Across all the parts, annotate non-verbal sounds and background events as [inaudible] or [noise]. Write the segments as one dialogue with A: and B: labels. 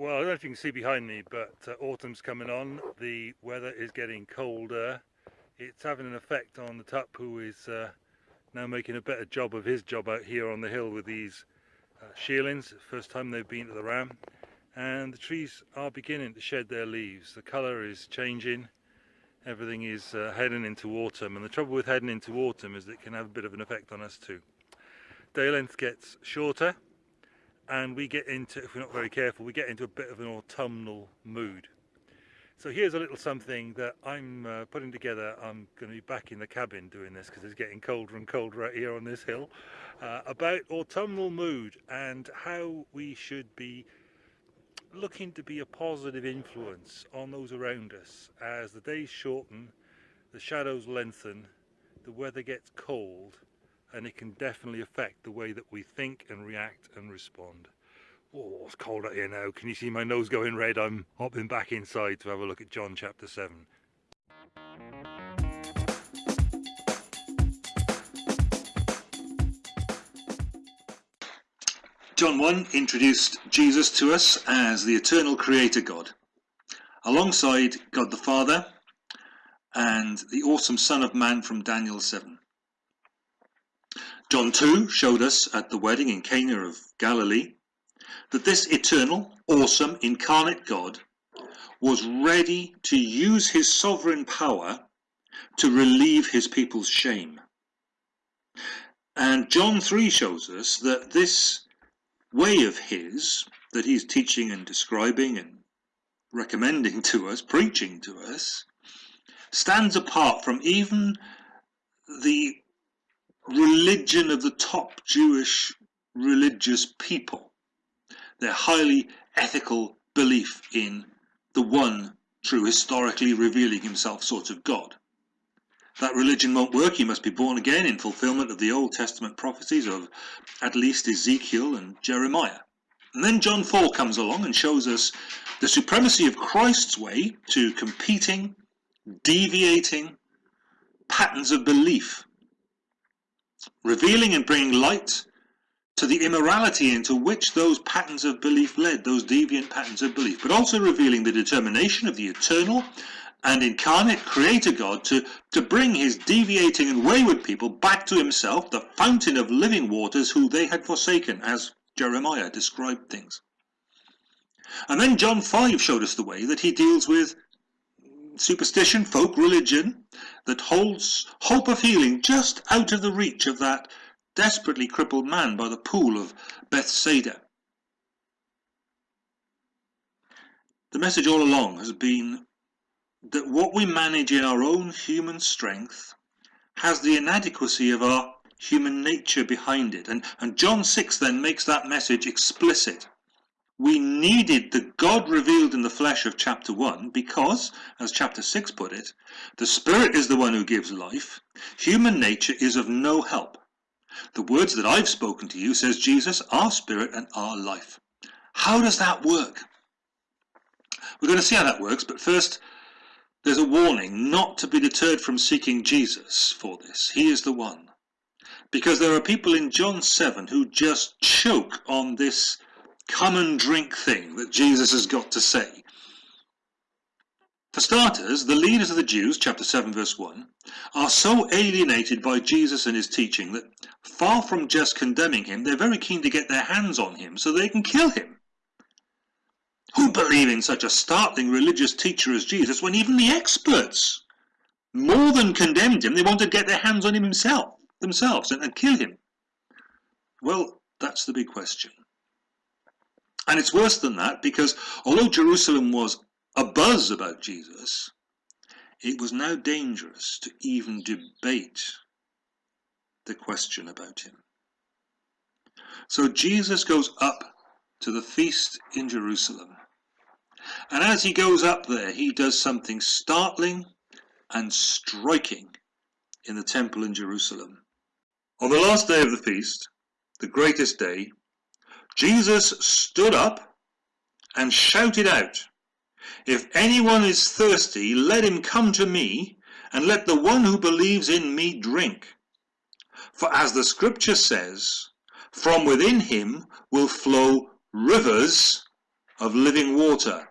A: Well, I don't know if you can see behind me, but uh, autumn's coming on. The weather is getting colder. It's having an effect on the tup who is uh, now making a better job of his job out here on the hill with these uh, shearlings. First time they've been to the ram. And the trees are beginning to shed their leaves. The colour is changing. Everything is uh, heading into autumn. And the trouble with heading into autumn is that it can have a bit of an effect on us too. Day length gets shorter and we get into, if we're not very careful, we get into a bit of an autumnal mood. So here's a little something that I'm uh, putting together. I'm going to be back in the cabin doing this because it's getting colder and colder out here on this hill. Uh, about autumnal mood and how we should be looking to be a positive influence on those around us as the days shorten, the shadows lengthen, the weather gets cold and it can definitely affect the way that we think and react and respond. Oh, it's cold out here now. Can you see my nose going red? I'm hopping back inside to have a look at John chapter 7. John 1 introduced Jesus to us as the eternal creator God, alongside God the Father and the awesome Son of Man from Daniel 7. John 2 showed us at the wedding in Cana of Galilee that this eternal, awesome, incarnate God was ready to use his sovereign power to relieve his people's shame. And John 3 shows us that this way of his, that he's teaching and describing and recommending to us, preaching to us, stands apart from even the religion of the top Jewish religious people. Their highly ethical belief in the one true, historically revealing himself sort of God. That religion won't work, you must be born again in fulfillment of the Old Testament prophecies of at least Ezekiel and Jeremiah. And then John 4 comes along and shows us the supremacy of Christ's way to competing, deviating patterns of belief revealing and bringing light to the immorality into which those patterns of belief led, those deviant patterns of belief, but also revealing the determination of the eternal and incarnate creator God to, to bring his deviating and wayward people back to himself, the fountain of living waters who they had forsaken, as Jeremiah described things. And then John 5 showed us the way that he deals with superstition, folk religion that holds hope of healing just out of the reach of that desperately crippled man by the pool of Bethsaida. The message all along has been that what we manage in our own human strength has the inadequacy of our human nature behind it. And, and John 6 then makes that message explicit. We needed the God revealed in the flesh of chapter 1 because, as chapter 6 put it, the Spirit is the one who gives life. Human nature is of no help. The words that I've spoken to you, says Jesus, are spirit and are life. How does that work? We're going to see how that works, but first there's a warning not to be deterred from seeking Jesus for this. He is the one. Because there are people in John 7 who just choke on this come and drink thing that Jesus has got to say. For starters, the leaders of the Jews, chapter 7 verse 1, are so alienated by Jesus and his teaching that far from just condemning him, they're very keen to get their hands on him so they can kill him. Who believe in such a startling religious teacher as Jesus when even the experts more than condemned him, they want to get their hands on him himself, themselves and, and kill him? Well, that's the big question. And it's worse than that because although Jerusalem was abuzz about Jesus, it was now dangerous to even debate the question about him. So Jesus goes up to the feast in Jerusalem. And as he goes up there, he does something startling and striking in the temple in Jerusalem. On the last day of the feast, the greatest day, Jesus stood up and shouted out, If anyone is thirsty, let him come to me, and let the one who believes in me drink. For as the scripture says, from within him will flow rivers of living water.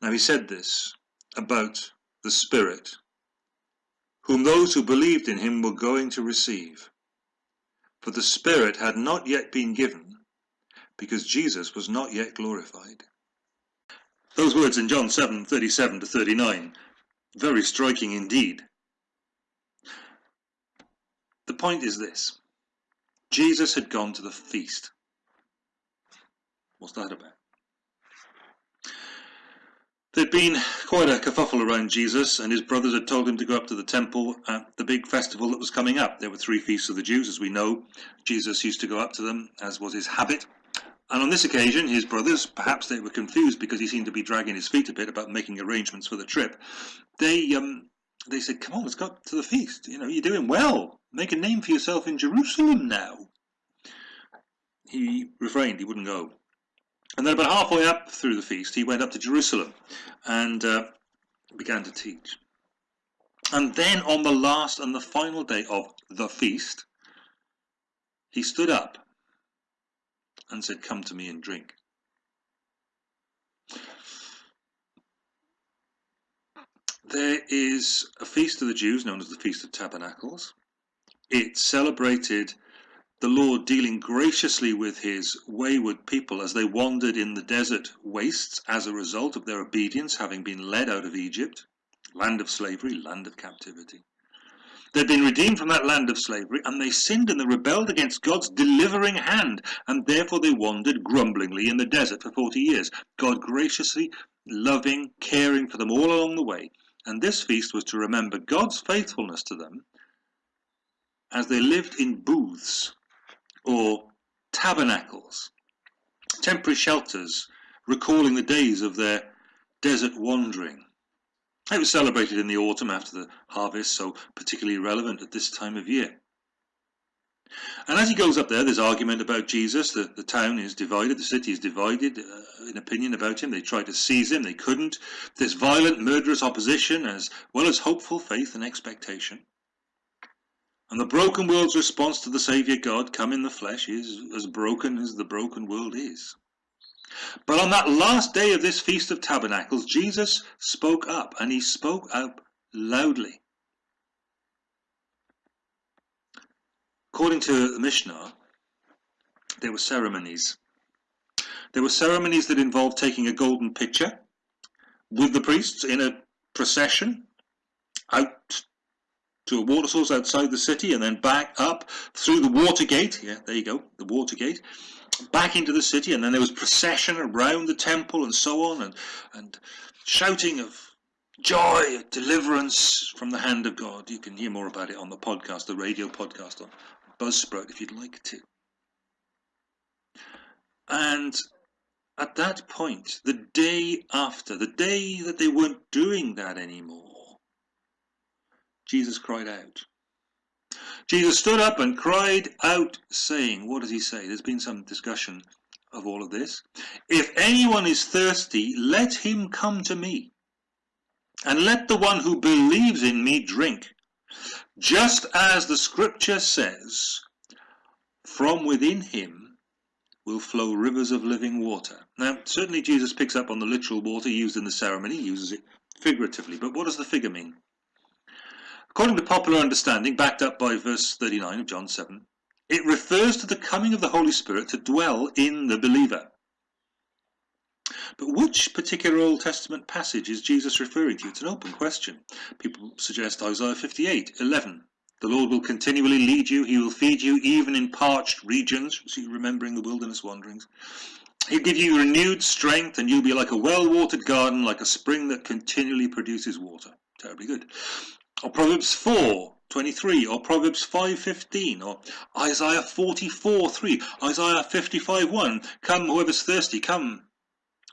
A: Now he said this about the Spirit, whom those who believed in him were going to receive. For the Spirit had not yet been given, because Jesus was not yet glorified. Those words in John 7, 37 to 39, very striking indeed. The point is this. Jesus had gone to the feast. What's that about? There'd been quite a kerfuffle around Jesus, and his brothers had told him to go up to the temple at the big festival that was coming up. There were three feasts of the Jews, as we know. Jesus used to go up to them, as was his habit. And on this occasion, his brothers, perhaps they were confused because he seemed to be dragging his feet a bit about making arrangements for the trip. They um, they said, "Come on, let's go up to the feast. You know, you're doing well. Make a name for yourself in Jerusalem now." He refrained; he wouldn't go. And then about halfway up through the feast, he went up to Jerusalem and uh, began to teach. And then on the last and the final day of the feast, he stood up and said, Come to me and drink. There is a feast of the Jews known as the Feast of Tabernacles. It celebrated the Lord dealing graciously with his wayward people as they wandered in the desert wastes as a result of their obedience, having been led out of Egypt, land of slavery, land of captivity. They'd been redeemed from that land of slavery, and they sinned and they rebelled against God's delivering hand, and therefore they wandered grumblingly in the desert for 40 years. God graciously, loving, caring for them all along the way. And this feast was to remember God's faithfulness to them as they lived in booths or tabernacles, temporary shelters recalling the days of their desert wandering. It was celebrated in the autumn after the harvest, so particularly relevant at this time of year. And as he goes up there, there's argument about Jesus. The, the town is divided, the city is divided uh, in opinion about him. They tried to seize him, they couldn't. There's violent, murderous opposition as well as hopeful faith and expectation. And the broken world's response to the Saviour God come in the flesh is as broken as the broken world is. But on that last day of this Feast of Tabernacles, Jesus spoke up, and he spoke up loudly. According to the Mishnah, there were ceremonies. There were ceremonies that involved taking a golden pitcher with the priests in a procession out to a water source outside the city and then back up through the water gate. Yeah, there you go, the water gate. Back into the city, and then there was procession around the temple and so on, and, and shouting of joy, deliverance from the hand of God. You can hear more about it on the podcast, the radio podcast on Buzzsprout, if you'd like to. And at that point, the day after, the day that they weren't doing that anymore, Jesus cried out. Jesus stood up and cried out, saying, What does he say? There's been some discussion of all of this. If anyone is thirsty, let him come to me, and let the one who believes in me drink. Just as the scripture says, from within him will flow rivers of living water. Now, certainly Jesus picks up on the literal water used in the ceremony, he uses it figuratively, but what does the figure mean? According to popular understanding, backed up by verse 39 of John 7, it refers to the coming of the Holy Spirit to dwell in the believer. But which particular Old Testament passage is Jesus referring to? It's an open question. People suggest Isaiah 58, 11. The Lord will continually lead you, he will feed you even in parched regions, see, remembering the wilderness wanderings. He'll give you renewed strength and you'll be like a well-watered garden, like a spring that continually produces water. Terribly good or Proverbs 4, 23, or Proverbs 5, 15, or Isaiah 44, 3, Isaiah 55, 1, come whoever's thirsty, come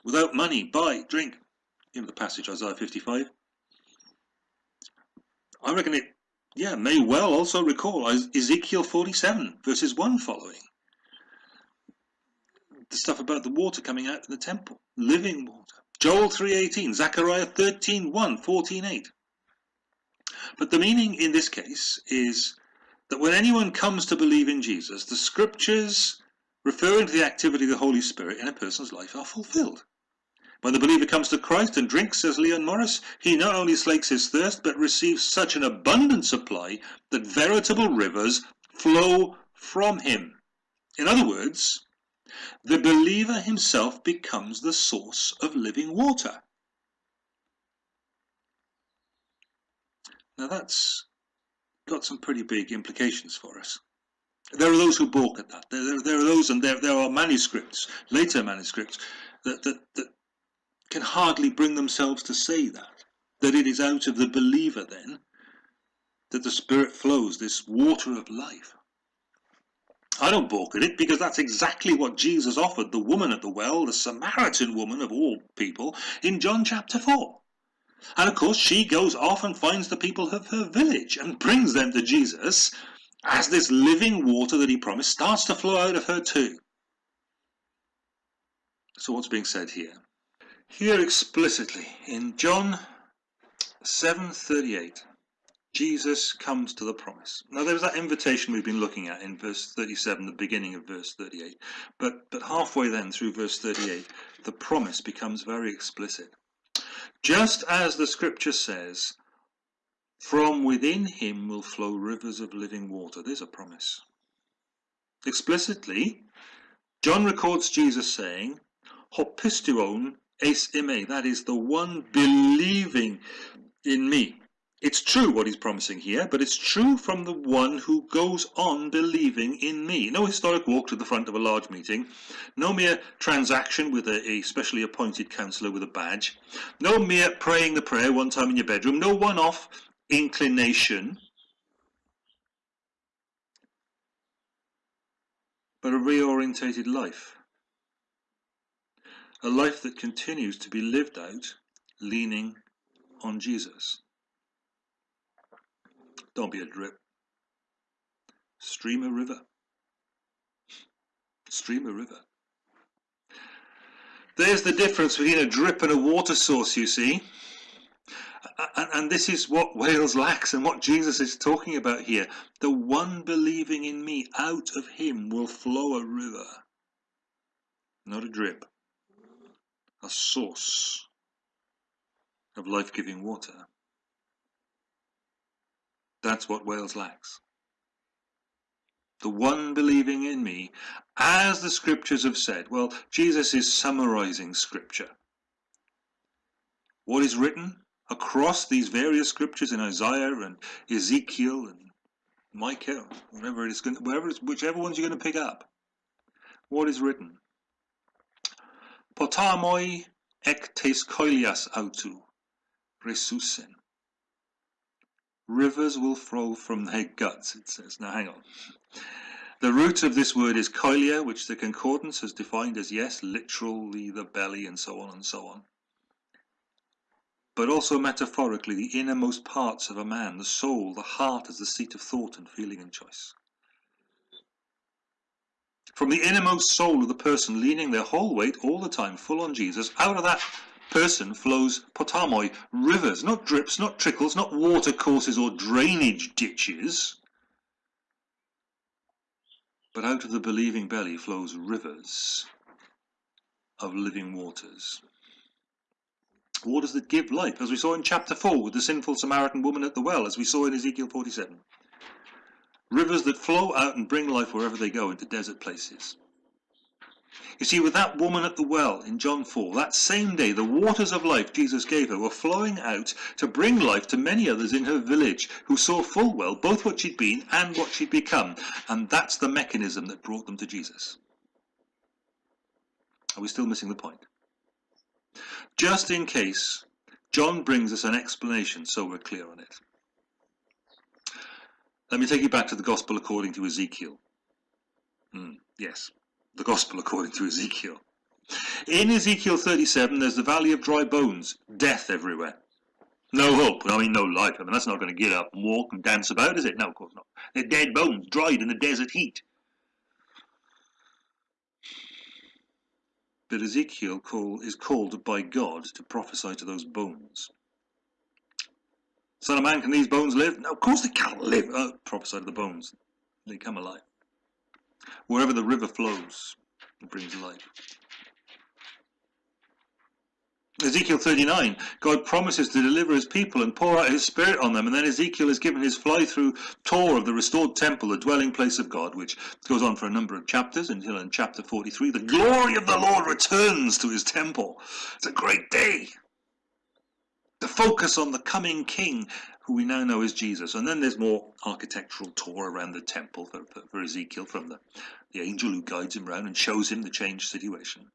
A: without money, buy, drink. Know the passage, Isaiah 55. I reckon it, yeah, may well also recall Ezekiel 47, verses 1 following. The stuff about the water coming out of the temple, living water. Joel 3.18, Zechariah 13.1, 14.8. But the meaning in this case is that when anyone comes to believe in Jesus, the scriptures referring to the activity of the Holy Spirit in a person's life, are fulfilled. When the believer comes to Christ and drinks, says Leon Morris, he not only slakes his thirst, but receives such an abundant supply that veritable rivers flow from him. In other words, the believer himself becomes the source of living water. Now that's got some pretty big implications for us. There are those who balk at that. There, there, there are those, and there, there are manuscripts, later manuscripts, that, that, that can hardly bring themselves to say that. That it is out of the believer then that the Spirit flows, this water of life. I don't balk at it because that's exactly what Jesus offered the woman at the well, the Samaritan woman of all people, in John chapter 4. And of course, she goes off and finds the people of her village and brings them to Jesus as this living water that he promised starts to flow out of her too. So what's being said here? Here explicitly in John 7:38 Jesus comes to the promise. Now there's that invitation we've been looking at in verse 37, the beginning of verse 38. But but halfway then through verse 38, the promise becomes very explicit. Just as the scripture says, from within him will flow rivers of living water. There's a promise. Explicitly, John records Jesus saying, Hopistuon eis ime, that is the one believing in me. It's true what he's promising here, but it's true from the one who goes on believing in me. No historic walk to the front of a large meeting, no mere transaction with a, a specially appointed counsellor with a badge, no mere praying the prayer one time in your bedroom, no one-off inclination, but a reorientated life. A life that continues to be lived out leaning on Jesus. Don't be a drip. Stream a river. Stream a river. There's the difference between a drip and a water source, you see. And, and, this is what [laughs] Wales lacks and what Jesus is talking about here. The one believing in me, out of him will flow a river. Not a drip. A source of life-giving water. That's what Wales lacks. The one believing in me, as the scriptures have said. Well, Jesus is summarizing scripture. What is written across these various scriptures in Isaiah and Ezekiel and Micah, whatever it is, it's, whichever ones you're going to pick up. What is written? Potamoi ek tes koilias autu, resusen. Rivers will flow from their guts, it says. Now hang on. The root of this word is koilia, which the concordance has defined as, yes, literally the belly and so on and so on. But also metaphorically, the innermost parts of a man, the soul, the heart as the seat of thought and feeling and choice. From the innermost soul of the person leaning their whole weight all the time full on Jesus, out of that person flows potamoi, rivers, not drips, not trickles, not water courses or drainage ditches. But out of the believing belly flows rivers of living waters. Waters that give life, as we saw in chapter 4 with the sinful Samaritan woman at the well, as we saw in Ezekiel 47. Rivers that flow out and bring life wherever they go into desert places. You see, with that woman at the well in John 4, that same day, the waters of life Jesus gave her were flowing out to bring life to many others in her village who saw full well both what she'd been and what she'd become. And that's the mechanism that brought them to Jesus. Are we still missing the point? Just in case, John brings us an explanation so we're clear on it. Let me take you back to the Gospel according to Ezekiel. Mm, yes, the gospel according to Ezekiel. In Ezekiel 37, there's the valley of dry bones, death everywhere. No hope, I mean no life. I mean, that's not going to get up and walk and dance about, is it? No, of course not. They're dead bones, dried in the desert heat. But Ezekiel call, is called by God to prophesy to those bones. Son of man, can these bones live? No, of course they can't live. Oh, prophesy to the bones. They come alive. Wherever the river flows, it brings life. Ezekiel 39, God promises to deliver his people and pour out his spirit on them, and then Ezekiel is given his fly-through tour of the restored temple, the dwelling place of God, which goes on for a number of chapters until in chapter 43, the glory of the Lord returns to his temple. It's a great day. The focus on the coming king, who we now know is Jesus. And then there's more architectural tour around the temple for, for, for Ezekiel from the, the angel who guides him around and shows him the changed situation.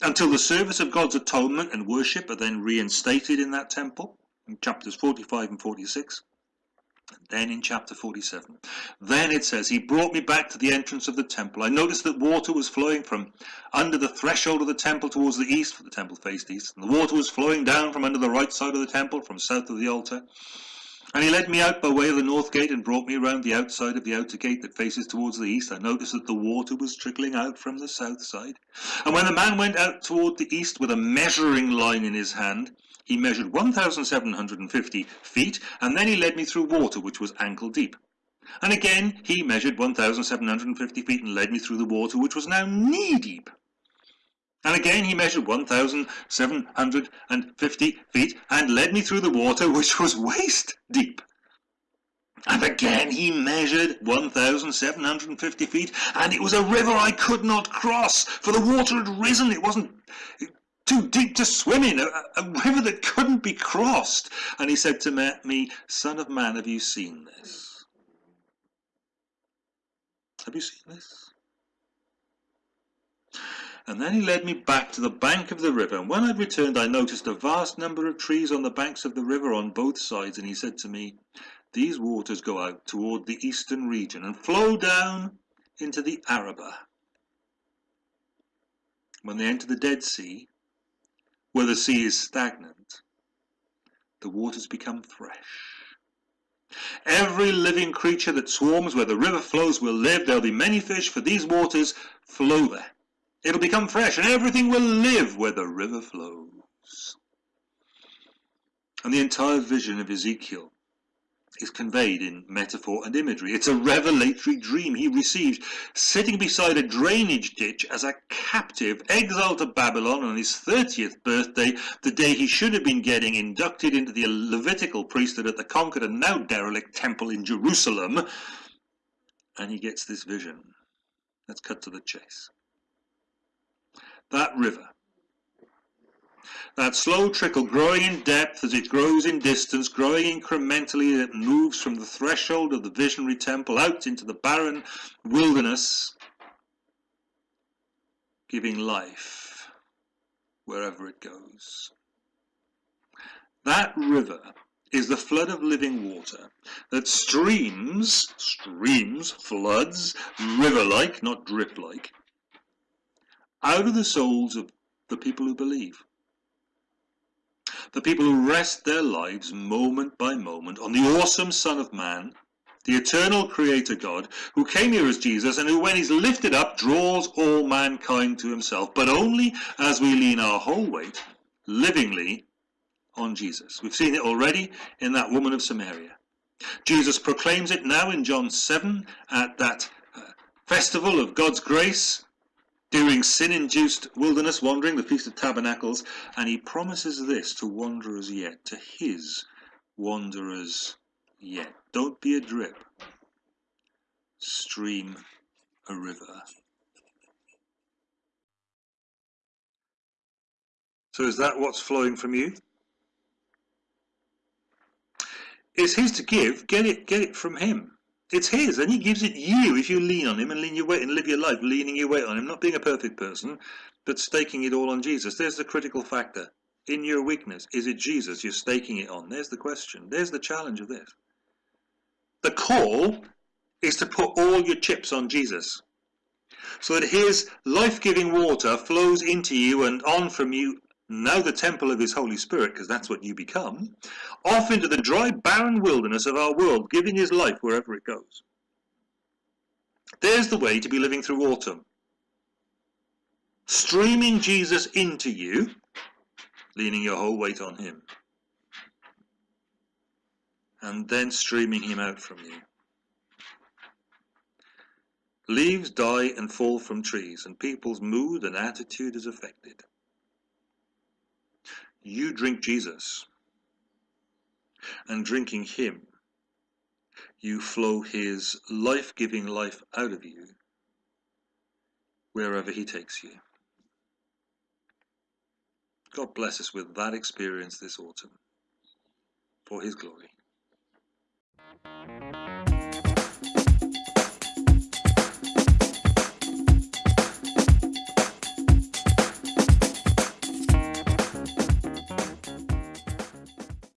A: Until the service of God's atonement and worship are then reinstated in that temple in chapters 45 and 46 and then in chapter 47 then it says he brought me back to the entrance of the temple. I noticed that water was flowing from under the threshold of the temple towards the east for the temple faced east and the water was flowing down from under the right side of the temple from south of the altar and he led me out by way of the north gate and brought me round the outside of the outer gate that faces towards the east. I noticed that the water was trickling out from the south side. And when the man went out toward the east with a measuring line in his hand, he measured 1,750 feet, and then he led me through water which was ankle deep. And again he measured 1,750 feet and led me through the water which was now knee deep. And again he measured 1,750 feet and led me through the water which was waist deep. And again he measured 1,750 feet, and it was a river I could not cross, for the water had risen. It wasn't too deep to swim in, a, a river that couldn't be crossed. And he said to me, Son of man, have you seen this? Have you seen this? And then he led me back to the bank of the river. And when I returned, I noticed a vast number of trees on the banks of the river on both sides. And he said to me, These waters go out toward the eastern region and flow down into the Arabah. When they enter the Dead Sea, where the sea is stagnant, the waters become fresh. Every living creature that swarms where the river flows will live. There'll be many fish, for these waters flow there. It'll become fresh and everything will live where the river flows. And the entire vision of Ezekiel is conveyed in metaphor and imagery. It's a revelatory dream he received sitting beside a drainage ditch as a captive exiled to Babylon on his 30th birthday, the day he should have been getting inducted into the Levitical priesthood at the conquered and now derelict temple in Jerusalem. And he gets this vision. Let's cut to the chase that river. That slow trickle growing in depth as it grows in distance, growing incrementally as it moves from the threshold of the visionary temple out into the barren wilderness, giving life wherever it goes. That river is the flood of living water that streams, streams, floods, river-like, not drip-like, out of the souls of the people who believe. The people who rest their lives moment by moment on the awesome Son of Man, the eternal Creator God, who came here as Jesus and who, when he's lifted up, draws all mankind to himself, but only as we lean our whole weight, livingly, on Jesus. We've seen it already in that woman of Samaria. Jesus proclaims it now in John 7 at that uh, festival of God's grace during sin-induced wilderness wandering, the Feast of Tabernacles, and he promises this to wanderers yet, to his wanderers yet. Don't be a drip. Stream a river. So is that what's flowing from you? It's his to give, get it, get it from him. It's his, and he gives it you if you lean on him and lean your weight and live your life leaning your weight on him, not being a perfect person, but staking it all on Jesus. There's the critical factor. In your weakness, is it Jesus you're staking it on? There's the question. There's the challenge of this. The call is to put all your chips on Jesus so that his life-giving water flows into you and on from you now the temple of his Holy Spirit, because that's what you become, off into the dry, barren wilderness of our world, giving his life wherever it goes. There's the way to be living through autumn. Streaming Jesus into you, leaning your whole weight on him, and then streaming him out from you. Leaves die and fall from trees, and people's mood and attitude is affected. You drink Jesus, and drinking Him, you flow His life giving life out of you wherever He takes you. God bless us with that experience this autumn for His glory.